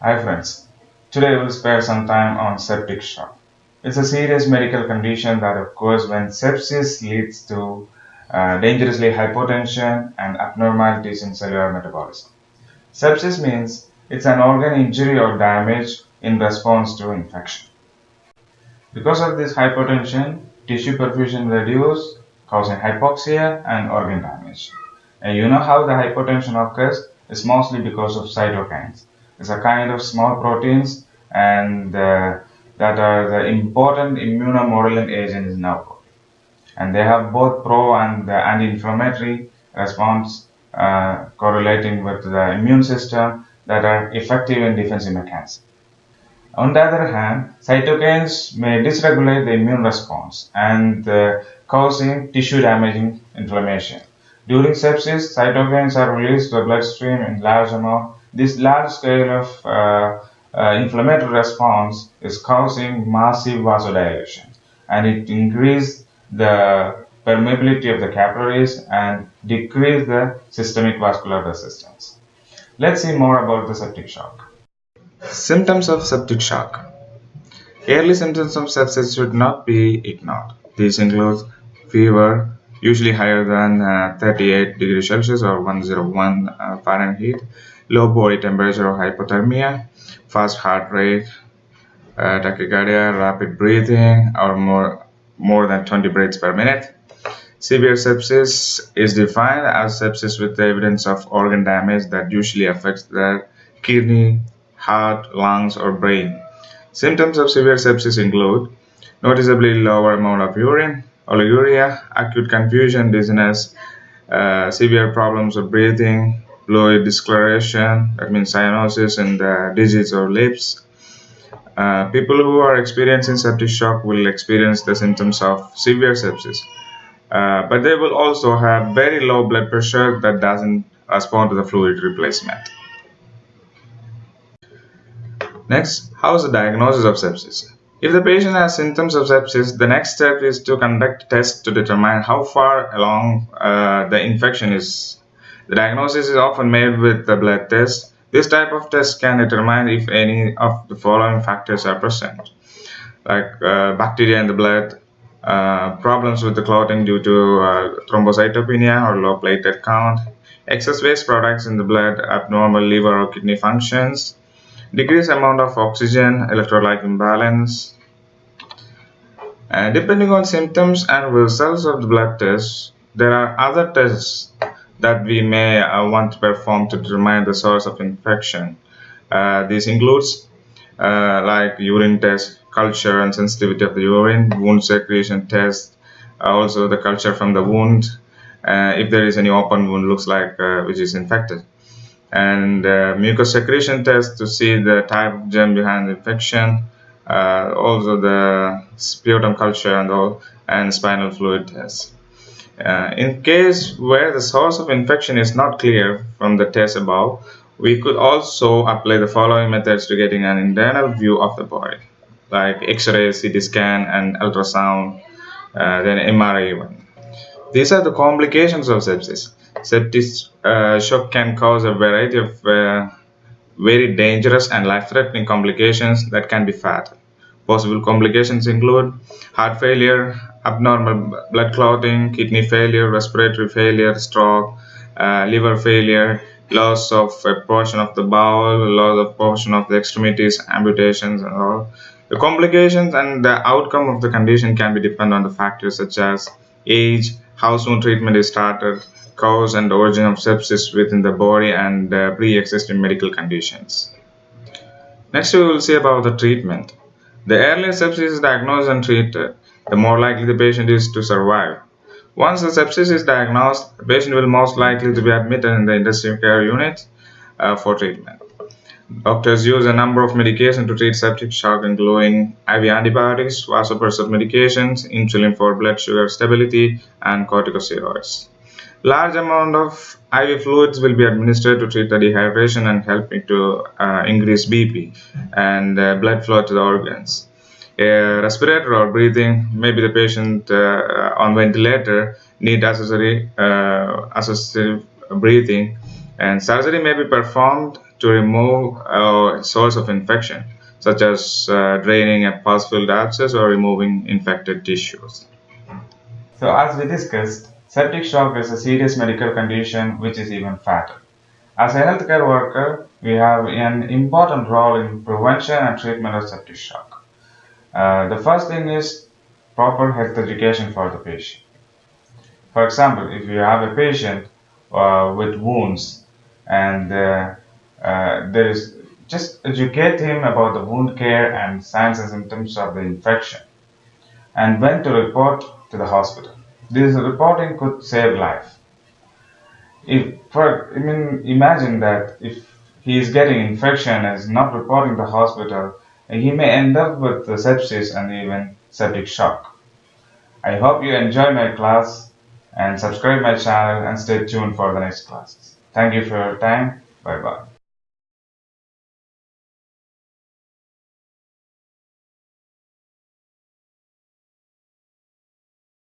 Hi friends, today we'll spare some time on septic shock. It's a serious medical condition that occurs when sepsis leads to uh, dangerously hypotension and abnormalities in cellular metabolism. Sepsis means it's an organ injury or damage in response to infection. Because of this hypotension, tissue perfusion reduces, causing hypoxia and organ damage. And you know how the hypotension occurs? It's mostly because of cytokines. It's a kind of small proteins and uh, that are the important immunomodulating agents in our body. And they have both pro and anti-inflammatory response uh, correlating with the immune system that are effective in defensive mechanisms. On the other hand, cytokines may dysregulate the immune response and uh, causing tissue damaging inflammation. During sepsis, cytokines are released to the bloodstream in large amount. This large scale of uh, uh, inflammatory response is causing massive vasodilation and it increases the permeability of the capillaries and decrease the systemic vascular resistance. Let's see more about the septic shock. Symptoms of septic shock. Early symptoms of sepsis should not be ignored. These include fever, usually higher than uh, 38 degrees Celsius or 101 uh, Fahrenheit, low body temperature or hypothermia, fast heart rate, uh, tachycardia, rapid breathing, or more, more than 20 breaths per minute. Severe sepsis is defined as sepsis with evidence of organ damage that usually affects the kidney, heart, lungs, or brain. Symptoms of severe sepsis include noticeably lower amount of urine, oliguria, acute confusion, dizziness, uh, severe problems of breathing, fluid discoloration, that means cyanosis in the digits or lips. Uh, people who are experiencing septic shock will experience the symptoms of severe sepsis, uh, but they will also have very low blood pressure that doesn't respond to the fluid replacement. Next, how is the diagnosis of sepsis? If the patient has symptoms of sepsis, the next step is to conduct tests to determine how far along uh, the infection is. The diagnosis is often made with the blood test. This type of test can determine if any of the following factors are present, like uh, bacteria in the blood, uh, problems with the clotting due to uh, thrombocytopenia or low platelet count, excess waste products in the blood, abnormal liver or kidney functions, decreased amount of oxygen, electrolyte imbalance. And depending on symptoms and results of the blood test, there are other tests that we may uh, want to perform to determine the source of infection. Uh, this includes uh, like urine test, culture and sensitivity of the urine, wound secretion test, also the culture from the wound, if there is any open wound looks like which is infected. And uh, mucus secretion test to see the type of germ behind the infection uh, also the sputum culture and all and spinal fluid test uh, in case where the source of infection is not clear from the test above we could also apply the following methods to getting an internal view of the body like x-ray ct scan and ultrasound uh, then mri even these are the complications of sepsis septic uh, shock can cause a variety of uh, very dangerous and life-threatening complications that can be fatal. Possible complications include heart failure, abnormal blood clotting, kidney failure, respiratory failure, stroke, uh, liver failure, loss of a portion of the bowel, loss of portion of the extremities, amputations and all. The complications and the outcome of the condition can be depend on the factors such as age, how soon treatment is started, cause and origin of sepsis within the body and uh, pre-existing medical conditions. Next we will see about the treatment. The earlier sepsis is diagnosed and treated, the more likely the patient is to survive. Once the sepsis is diagnosed, the patient will most likely to be admitted in the intensive care unit uh, for treatment. Doctors use a number of medications to treat septic shock including IV antibiotics, vasopressor medications, insulin for blood sugar stability, and corticosteroids. Large amount of IV fluids will be administered to treat the dehydration and helping to uh, increase BP and uh, blood flow to the organs. A respirator or breathing, maybe the patient uh, on ventilator need accessory uh, assistive breathing and surgery may be performed to remove a source of infection, such as uh, draining a pus-filled abscess or removing infected tissues. So as we discussed, septic shock is a serious medical condition which is even fatal. As a healthcare worker, we have an important role in prevention and treatment of septic shock. Uh, the first thing is proper health education for the patient. For example, if you have a patient uh, with wounds and uh, uh, there is just educate him about the wound care and signs and symptoms of the infection and when to report to the hospital. This reporting could save life. If, for, I mean, imagine that if he is getting infection and is not reporting to the hospital, he may end up with sepsis and even septic shock. I hope you enjoy my class and subscribe my channel and stay tuned for the next classes. Thank you for your time. Bye bye.